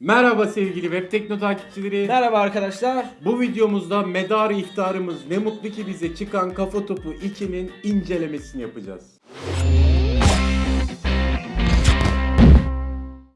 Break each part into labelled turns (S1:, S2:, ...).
S1: Merhaba sevgili Web Tekno takipçileri.
S2: Merhaba arkadaşlar.
S1: Bu videomuzda medar iftarımız ne mutlu ki bize çıkan Kafa Topu 2'nin incelemesini yapacağız.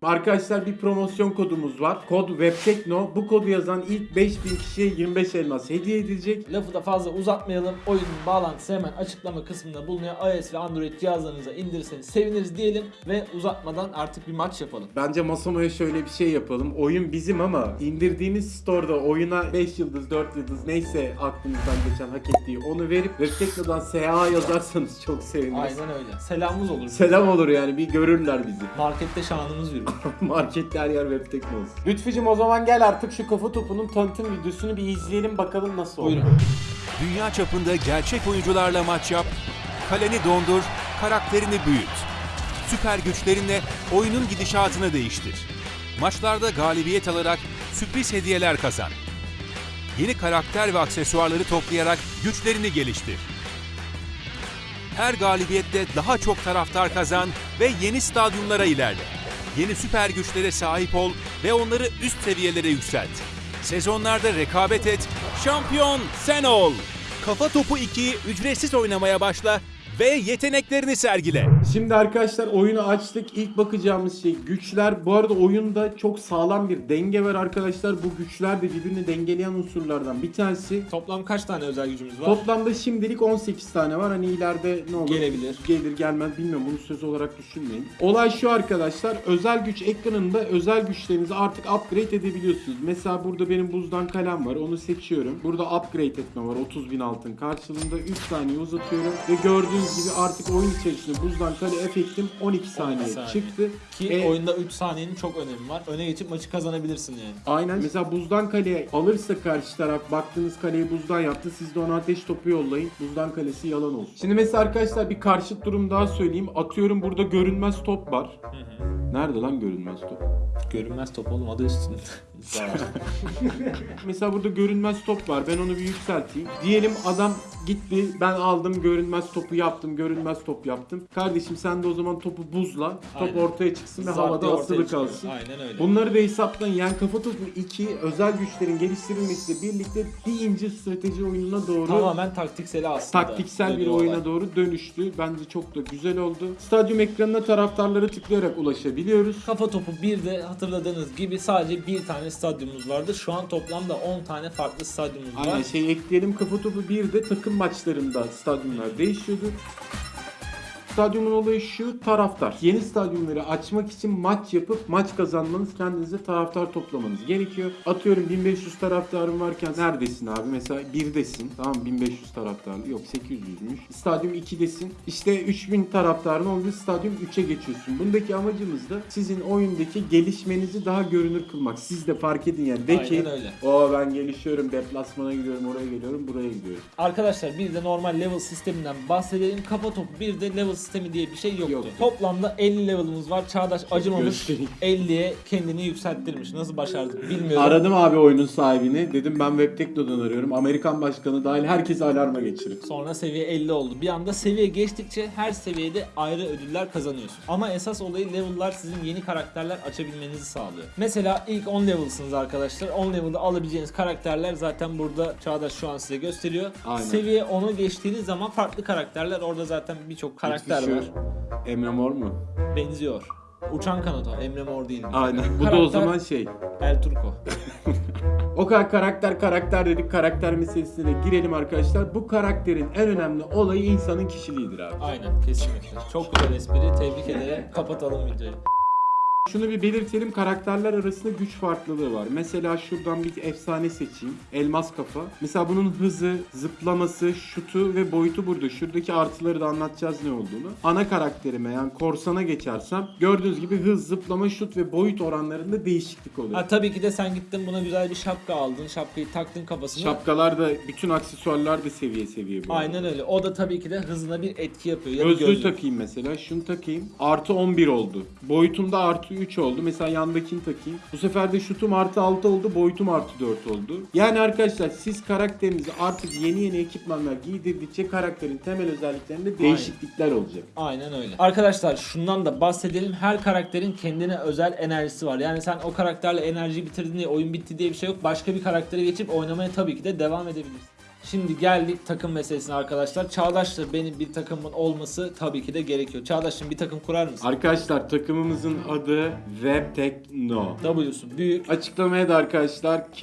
S1: Arkadaşlar bir promosyon kodumuz var. Kod WebTekno. Bu kodu yazan ilk 5000 kişiye 25 elmas hediye edilecek.
S2: Lafı da fazla uzatmayalım. Oyunun bağlantısı hemen açıklama kısmında bulunuyor. iOS ve Android cihazlarınıza indirirseniz seviniriz diyelim ve uzatmadan artık bir maç yapalım.
S1: Bence Masamo'ya şöyle bir şey yapalım. Oyun bizim ama indirdiğiniz store'da oyuna 5 yıldız, 4 yıldız neyse aklınızdan geçen hak ettiği onu verip WebTekno'dan SA yazarsanız çok seviniriz.
S2: Aynen öyle. Selamımız olur.
S1: Selam olur yani bir görürler bizi.
S2: Markette şanımız yürür.
S1: Markette her yer web tekno olsun. Lütfücüm o zaman gel artık şu kafa topunun tanıtım videosunu bir izleyelim bakalım nasıl oldu.
S2: Buyurun.
S3: Dünya çapında gerçek oyuncularla maç yap, kaleni dondur, karakterini büyüt. Süper güçlerinle oyunun gidişatını değiştir. Maçlarda galibiyet alarak sürpriz hediyeler kazan. Yeni karakter ve aksesuarları toplayarak güçlerini geliştir. Her galibiyette daha çok taraftar kazan ve yeni stadyumlara ilerle. Yeni süper güçlere sahip ol ve onları üst seviyelere yükselt. Sezonlarda rekabet et, şampiyon sen ol. Kafa Topu 2'yi ücretsiz oynamaya başla ve yeteneklerini sergile.
S1: Şimdi arkadaşlar oyunu açtık. İlk bakacağımız şey güçler. Bu arada oyunda çok sağlam bir denge var arkadaşlar. Bu güçler de birbirini dengeleyen unsurlardan bir tanesi.
S2: Toplam kaç tane özel gücümüz var?
S1: Toplamda şimdilik 18 tane var. Hani ileride ne olur?
S2: Gelebilir.
S1: Gelir gelmez bilmiyorum. Bunu söz olarak düşünmeyin. Olay şu arkadaşlar. Özel güç ekranında özel güçlerinizi artık upgrade edebiliyorsunuz. Mesela burada benim buzdan kalem var. Onu seçiyorum. Burada upgrade etme var. 30 bin altın karşılığında 3 saniye uzatıyorum. Ve gördüğünüz gibi artık oyun içerisinde buzdan kale efektim 12 saniye,
S2: saniye.
S1: çıktı.
S2: Ki
S1: E,
S2: oyunda 3 saniyenin çok önemi var. Öne geçip maçı kazanabilirsin yani.
S1: Aynen. Mesela buzdan kaleye alırsa karşı taraf baktığınız kaleyi buzdan yaptı. Siz de ona ateş topu yollayın. Buzdan kalesi yalan olsun. Şimdi mesela arkadaşlar bir karşıt durum daha söyleyeyim. Atıyorum burada görünmez top var. Nerede lan görünmez top?
S2: Görünmez top oğlum adı üstünde.
S1: Mesela burada görünmez top var. Ben onu bir yükselteyim. Diyelim adam gitti. Ben aldım görünmez topu yaptım. Görünmez top yaptım. Kardeşim sen de o zaman topu buzla. Top
S2: Aynen.
S1: ortaya çıksın ve
S2: Zart diye
S1: havada
S2: ortaya
S1: asılı
S2: çıkıyor.
S1: kalsın.
S2: Aynen öyle.
S1: Bunları da hesaplayın. Yani kafa topu 2 özel güçlerin geliştirilmesiyle birlikte bir ince strateji oyununa doğru
S2: Tamamen taktikseli aslında.
S1: taktiksel bir
S2: Dönüyor
S1: oyuna
S2: olay.
S1: doğru dönüştü. Bence çok da güzel oldu. Stadyum ekranına taraftarlara tıklayarak ulaşabiliyoruz.
S2: Kafa topu 1'de hatırladığınız gibi sadece bir tane stadyumumuz vardı. Şu an toplamda 10 tane farklı stadyumumuz var.
S1: Aynen şey ekleyelim kafa topu 1'de takım maçlarında stadyumlar değişiyordu. Stadyumun olayı şu taraftar. Yeni stadyumları açmak için maç yapıp maç kazanmanız kendinize taraftar toplamanız gerekiyor. Atıyorum 1500 taraftarın varken neredesin abi? Mesela 1'desin. Tamam 1500 taraftar. Yok 800'müş. Stadyum 2'desin. İşte 3000 taraftarın olduğu stadyum 3'e geçiyorsun. Bundaki amacımız da sizin oyundaki gelişmenizi daha görünür kılmak. Siz de fark edin yani. De ki
S2: Aynen öyle.
S1: o ben gelişiyorum, deplasmana gidiyorum, oraya geliyorum, buraya gidiyorum.
S2: Arkadaşlar bir de normal level sisteminden bahsedelim. Kafa topu bir de level sistemi diye bir şey yoktu.
S1: Yoktu.
S2: Toplamda 50 level'ımız var. Çağdaş acımamış
S1: Göstereyim.
S2: 50'ye kendini yükselttirmiş. Nasıl başardık bilmiyorum.
S1: Aradım abi oyunun sahibini. Dedim ben Webtekno'dan arıyorum. Amerikan başkanı dahil herkesi alarma geçirin.
S2: Sonra seviye 50 oldu. Bir anda seviye geçtikçe her seviyede ayrı ödüller kazanıyorsun. Ama esas olayı level'lar sizin yeni karakterler açabilmenizi sağlıyor. Mesela ilk 10 level'sınız arkadaşlar. 10 level'da alabileceğiniz karakterler zaten burada Çağdaş şu an size gösteriyor.
S1: Aynen.
S2: Seviye 10'u geçtiğiniz zaman farklı karakterler orada zaten birçok karakter
S1: Şu
S2: var.
S1: Emre Mor mu?
S2: Benziyor. Uçan kanat o. Emre Mor değil.
S1: Aynen. Bu da o
S2: Karakter-
S1: zaman şey.
S2: El Turco.
S1: O kadar karakter karakter dedik. Karakter meselesine girelim arkadaşlar. Bu karakterin en önemli olayı insanın kişiliğidir abi.
S2: Aynen kesinlikle. Çok güzel espri. Tebrik ederim. Kapatalım videoyu.
S1: Şunu bir belirtelim. Karakterler arasında güç farklılığı var. Mesela şuradan bir efsane seçeyim. Elmas kafa. Mesela bunun hızı, zıplaması, şutu ve boyutu burada. Şuradaki artıları da anlatacağız ne olduğunu. Ana karakterime yani korsana geçersem gördüğünüz gibi hız, zıplama, şut ve boyut oranlarında değişiklik oluyor.
S2: Ha tabii ki de sen gittin buna güzel bir şapka aldın. Şapkayı taktın kafasına.
S1: Şapkalar da bütün aksesuarlar da seviye seviye bu. arada.
S2: Aynen öyle. O da tabii ki de hızına bir etki yapıyor. Ya
S1: Gözlüğü
S2: gözlük.
S1: takayım mesela. Şunu takayım. Artı 11 oldu. Boyutumda artıyor. Artı 3 oldu. Mesela yandakini takayım. Bu sefer de şutum artı 6 oldu. Boyutum artı 4 oldu. Yani arkadaşlar siz karakterinizi artık yeni yeni ekipmanlar giydirdikçe karakterin temel özelliklerinde değişiklikler olacak.
S2: Aynen öyle. Arkadaşlar şundan da bahsedelim. Her karakterin kendine özel enerjisi var. Yani sen o karakterle enerji bitirdin diye oyun bitti diye bir şey yok. Başka bir karaktere geçip oynamaya tabii ki de devam edebilirsin. Şimdi geldik takım meselesine arkadaşlar. Çağdaş'la benim bir takımın olması tabii ki de gerekiyor. Çağdaş'ın bir takım kurar mısın?
S1: Arkadaşlar takımımızın adı Web Techno.
S2: W'su büyük.
S1: Açıklamaya da arkadaşlar K,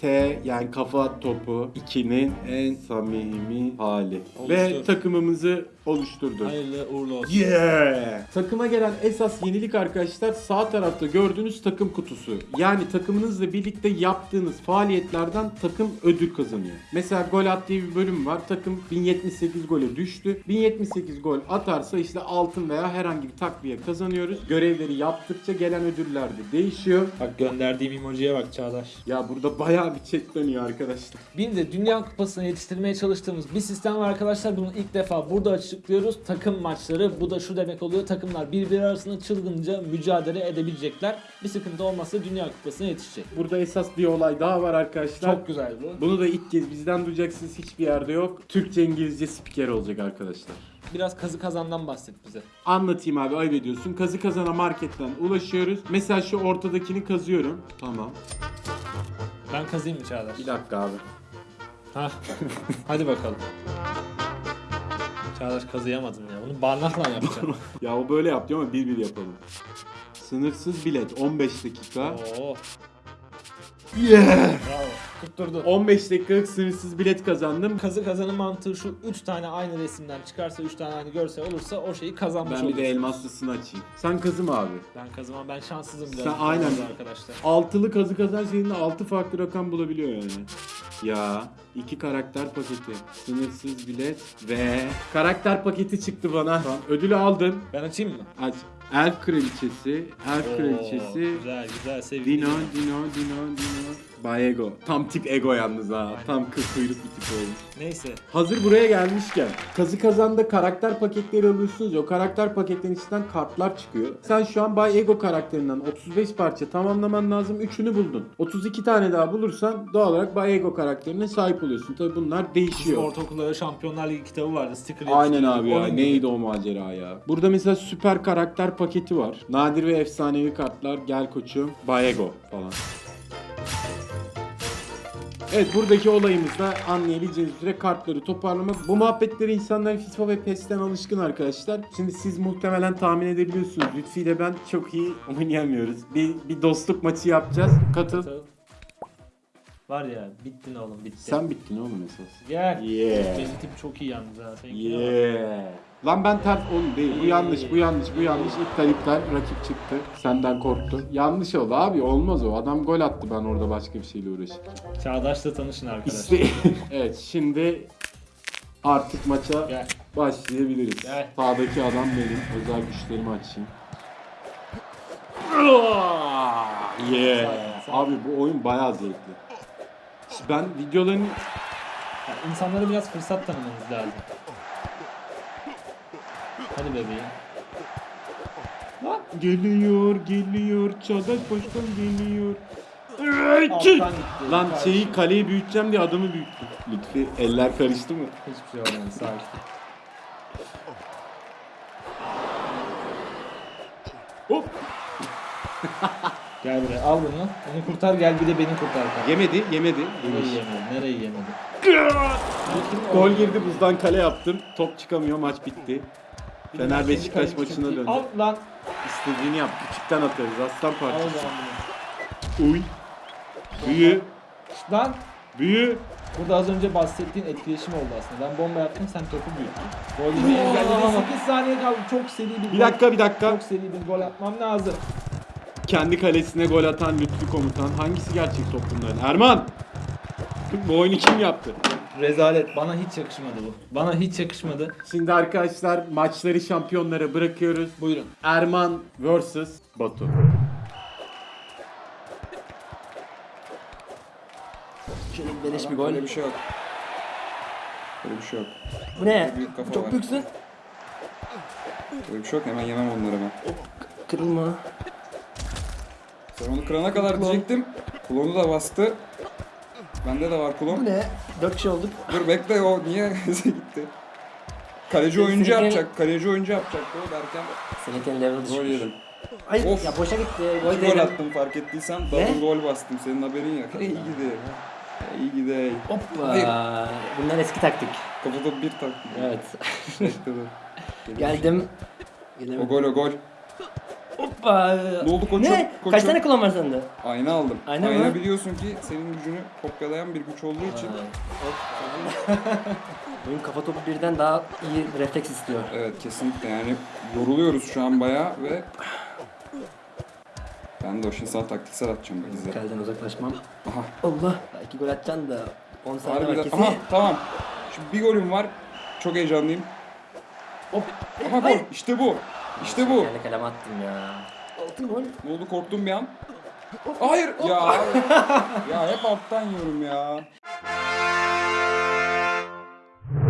S1: T yani kafa topu 2'nin en samimi hali. Ve
S2: Oluştur.
S1: takımımızı oluşturduk.
S2: Hayırlı uğurlu olsun.
S1: Yeah! Takıma gelen esas yenilik arkadaşlar sağ tarafta gördüğünüz takım kutusu. Yani takımınızla birlikte yaptığınız faaliyetlerden takım ödül kazanıyor. Mesela gol at diye bir bölüm var. Takım 1078 gole düştü. 1078 gol atarsa işte altın veya herhangi bir takviye kazanıyoruz. Görevleri yaptıkça gelen ödüller de değişiyor.
S2: Bak gönderdiğim emojiye bak Çağdaş.
S1: Ya burada bayağı bir chat dönüyor arkadaşlar.
S2: Bir de Dünya Kupası'na yetiştirmeye çalıştığımız bir sistem var arkadaşlar. Bunu ilk defa burada açıklıyoruz. Takım maçları. Bu da şu demek oluyor. Takımlar birbiri arasında çılgınca mücadele edebilecekler. Bir sıkıntı olmazsa Dünya Kupası'na yetişecek.
S1: Burada esas bir olay daha var arkadaşlar.
S2: Çok güzel bu.
S1: Bunu da ilk kez bizden duyacaksınız hiçbir yerde yok. Türkçe İngilizce spiker olacak arkadaşlar.
S2: Biraz kazı kazandan bahset bize.
S1: Anlatayım abi ayıp ediyorsun. Kazı kazana marketten ulaşıyoruz. Mesela şu ortadakini kazıyorum. Tamam.
S2: Ben kazıyım mı Çağdaş?
S1: Bir dakika abi.
S2: Hah. Hadi bakalım. Çağdaş kazıyamadım ya. Bunu barnakla yapacağım.
S1: Ya o böyle yaptı ama bir bir yapalım. Sınırsız bilet 15 dakika.
S2: Oo.
S1: Yeah!
S2: Bravo. Tutturdun.
S1: 15 dakikalık sınırsız bilet kazandım.
S2: Kazı kazanın mantığı şu 3 tane aynı resimden çıkarsa 3 tane aynı görsel olursa o şeyi kazanmış
S1: Ben bir de elmaslısını açayım. Sen kazı mı abi?
S2: Ben kazımam ben şanssızım biraz.
S1: Sen
S2: bu
S1: aynen.
S2: arkadaşlar.
S1: Altılı kazı kazan şeyinde 6 farklı rakam bulabiliyor yani. Ya iki karakter paketi, sınırsız bilet ve karakter paketi çıktı bana. Tamam, ödülü aldın.
S2: Ben açayım mı?
S1: Aç. Elf kraliçesi, Elf
S2: Oo,
S1: kraliçesi,
S2: Güzel güzel sevdim.
S1: Dino, Dino, Dino, Dino. Bay Ego. Tam tip Ego yalnız ha. Tam kız kuyruk bir tip olmuş.
S2: Neyse.
S1: Hazır buraya gelmişken kazı kazanda karakter paketleri alıyorsunuz ya o karakter paketlerin içinden kartlar çıkıyor. Sen şu an Bay Ego karakterinden 35 parça tamamlaman lazım 3'ünü buldun. 32 tane daha bulursan doğal olarak Bay Ego karakterine sahip oluyorsun. Tabi bunlar
S2: Bizim
S1: değişiyor.
S2: ortaokulda Şampiyonlar Ligi kitabı vardı. Sticker
S1: Aynen abi ya.
S2: Gibi.
S1: Neydi o macera ya? Burada mesela süper karakter paketi var. Nadir ve efsanevi kartlar. Gel koçum. Bayego falan. Evet buradaki olayımız da anlayabileceğiniz üzere kartları toparlamak. Bu muhabbetleri insanlar FIFA ve PES'ten alışkın arkadaşlar. Şimdi siz muhtemelen tahmin edebiliyorsunuz. Lütfi ile ben çok iyi oynayamıyoruz. Bir, bir dostluk maçı yapacağız. Katıl.
S2: Var ya bittin oğlum bitti.
S1: Sen bittin oğlum esas.
S2: Gel.
S1: Yeah.
S2: Benim tip çok iyi yalnız ha. Seninkine bak.
S1: Yeah. Lan ben ters oğlum değil. Bu yanlış, bu yanlış, bu yanlış. İptal iptal. Rakip çıktı. Senden korktu. Yanlış oldu abi. Olmaz o. Adam gol attı ben orada başka bir şeyle uğraşırken.
S2: Çağdaş'la tanışın arkadaşlar.
S1: İşte evet şimdi artık maça
S2: Gel.
S1: başlayabiliriz.
S2: Gel.
S1: Sağdaki adam benim. Özel güçlerimi açayım. Yeah. Abi bu oyun bayağı zevkli. Ben videoların
S2: Yani insanlara biraz fırsat tanımamız lazım. Hadi bebeğim. Lan.
S1: Geliyor, geliyor. Çağdaş Başkan geliyor. Lan şeyi kaleyi büyüteceğim diye adamı büyüttüm. Lütfi eller karıştı mı?
S2: Hiçbir şey olmadı sakin.
S1: Hop.
S2: Gel buraya al bunu. Onu kurtar gel bir de beni kurtar. kanka.
S1: Yemedi, yemedi.
S2: Nereyi yemedi? Nereyi yemedi?
S1: Gol girdi buzdan kale yaptım. Top çıkamıyor maç bitti. Fener Beşiktaş maçına döndü.
S2: Al lan.
S1: İstediğini yap. Küçükten atarız. Aslan parçası. Uy. Büyü.
S2: Lan.
S1: Büyü.
S2: Burada az önce bahsettiğin etkileşim oldu aslında. Ben bomba yaptım sen topu büyüttün. Gol yemeyi engelledi. 8 saniye kaldı. Çok seri bir,
S1: Bir
S2: gol.
S1: dakika bir dakika.
S2: Çok seri bir gol atmam lazım.
S1: Kendi kalesine gol atan Lütfi komutan. Hangisi gerçek top bunların? Erman. Bu oyunu kim yaptı?
S2: Rezalet. Bana hiç yakışmadı bu. Bana hiç yakışmadı.
S1: Şimdi arkadaşlar maçları şampiyonlara bırakıyoruz.
S2: Buyurun.
S1: Erman vs Batu.
S4: Beleş bir gol. Öyle bir şey yok. Öyle bir şey yok.
S2: Bu ne?
S4: Büyük kafa
S2: Çok
S4: var.
S2: büyüksün.
S4: Öyle bir şey yok. Hemen yemem onları ben.
S2: Kırılma.
S5: Sen onu kırana kadar diyecektim. Klonu da bastı. Bende de var
S4: Bu
S5: klon.
S4: ne? 4 kişi olduk.
S5: Dur bekle o niye gitti? Kaleci oyuncu yapacak. Kaleci oyuncu yapacaktı o derken
S4: Seninkinin level'ı
S5: gol
S4: düşmüş.
S5: yedim.
S4: Hayır
S5: Of.
S4: ya boşa gitti. Gol
S5: İki gol attım fark ettiysen. Double gol bastım. Senin haberin yok. İyi gidi. İyi gidi.
S4: Hoppa.
S5: Hayır.
S4: Bunlar eski taktik.
S5: Kafada bir taktım.
S4: Evet.
S5: Dur.
S4: Geldim.
S5: O gol o gol.
S4: Hoppa.
S5: Ne oldu koçum?
S4: Ne?
S5: Koçum.
S4: Kaç tane klon var sende?
S5: Ayna aldım.
S4: Ayna
S5: Ayna
S4: mı?
S5: biliyorsun ki senin gücünü kopyalayan bir güç olduğu için.
S4: Benim kafa topu birden daha iyi refleks istiyor.
S5: Evet kesinlikle yani yoruluyoruz şu an bayağı ve ben de o sana taktiksel atacağım bak izle.
S4: Kaleden uzaklaşmam.
S5: Aha.
S4: Allah. İki gol atacaksın da 10 saniye var kesin.
S5: Aha tamam. Şimdi bir golüm var. Çok heyecanlıyım.
S4: Hop.
S5: Aha gol. İşte bu. İşte bu.
S4: Kendi kaleme attım ya. Altın gol.
S5: Ne oldu korktum bir an. Hayır ya. ya hep alttan yiyorum ya.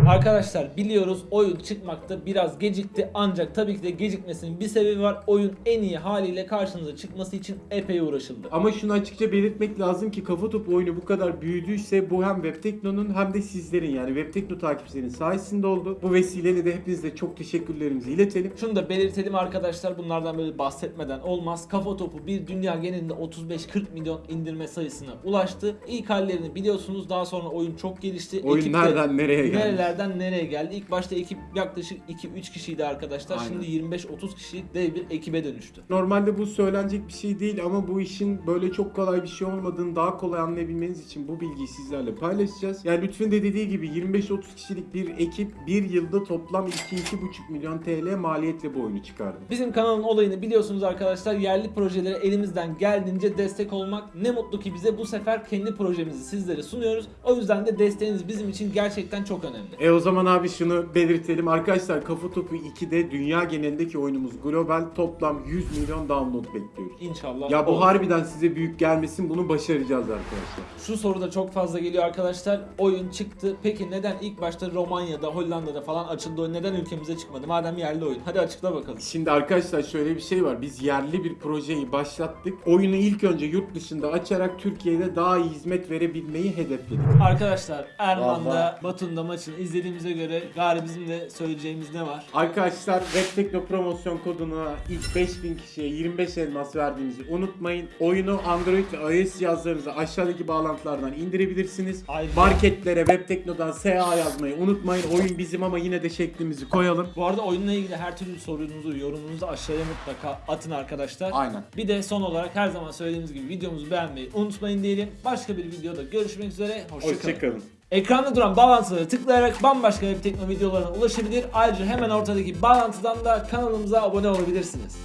S2: Arkadaşlar biliyoruz oyun çıkmakta biraz gecikti ancak tabii ki de gecikmesinin bir sebebi var. Oyun en iyi haliyle karşınıza çıkması için epey uğraşıldı.
S1: Ama şunu açıkça belirtmek lazım ki kafa topu oyunu bu kadar büyüdüyse bu hem Webtekno'nun hem de sizlerin yani Webtekno takipçilerinin sayesinde oldu. Bu vesileyle de hepinize çok teşekkürlerimizi iletelim.
S2: Şunu da belirtelim arkadaşlar bunlardan böyle bahsetmeden olmaz. Kafa topu bir dünya genelinde 35-40 milyon indirme sayısına ulaştı. İlk hallerini biliyorsunuz daha sonra oyun çok gelişti.
S1: Oyun
S2: Ekip de
S1: nereden nereye geldi?
S2: Nerelerden nereye geldi? İlk başta ekip yaklaşık 2-3 kişiydi arkadaşlar.
S1: Aynen.
S2: Şimdi 25-30 kişilik dev bir ekibe dönüştü.
S1: Normalde bu söylenecek bir şey değil ama bu işin böyle çok kolay bir şey olmadığını daha kolay anlayabilmeniz için bu bilgiyi sizlerle paylaşacağız. Yani lütfen de dediği gibi 25-30 kişilik bir ekip bir yılda toplam 2-2,5 milyon TL maliyetle bu oyunu çıkardı.
S2: Bizim kanalın olayını biliyorsunuz arkadaşlar. Yerli projelere elimizden geldiğince destek olmak. Ne mutlu ki bize bu sefer kendi projemizi sizlere sunuyoruz. O yüzden de desteğiniz bizim için gerçekten çok önemli.
S1: E o zaman abi şunu belirtelim. Arkadaşlar Kafa Topu 2'de dünya genelindeki oyunumuz global toplam 100 milyon download bekliyoruz.
S2: İnşallah.
S1: Ya bu
S2: olur.
S1: harbiden size büyük gelmesin bunu başaracağız arkadaşlar.
S2: Şu soru da çok fazla geliyor arkadaşlar. Oyun çıktı. Peki neden ilk başta Romanya'da, Hollanda'da falan açıldı oyun? Neden ülkemize çıkmadı? Madem yerli oyun. Hadi açıkla bakalım.
S1: Şimdi arkadaşlar şöyle bir şey var. Biz yerli bir projeyi başlattık. Oyunu ilk önce yurt dışında açarak Türkiye'de daha iyi hizmet verebilmeyi hedefledik.
S2: Arkadaşlar Erman'da. Batum'da maçını izlediğimize göre gari bizim de söyleyeceğimiz ne var?
S1: Arkadaşlar Webtekno promosyon koduna ilk 5000 kişiye 25 elmas verdiğimizi unutmayın. Oyunu Android ve iOS cihazlarınıza aşağıdaki bağlantılardan indirebilirsiniz.
S2: Ayrıca-
S1: Marketlere Webtekno'dan SA yazmayı unutmayın. Oyun bizim ama yine de şeklimizi koyalım.
S2: Bu arada oyunla ilgili her türlü sorunuzu, yorumunuzu aşağıya mutlaka atın arkadaşlar.
S1: Aynen.
S2: Bir de son olarak her zaman söylediğimiz gibi videomuzu beğenmeyi unutmayın diyelim. Başka bir videoda görüşmek üzere. Hoşçakalın.
S1: Hoşçakalın.
S2: Ekranda duran bağlantıları tıklayarak bambaşka web tekno videolarına ulaşabilir. Ayrıca hemen ortadaki bağlantıdan da kanalımıza abone olabilirsiniz.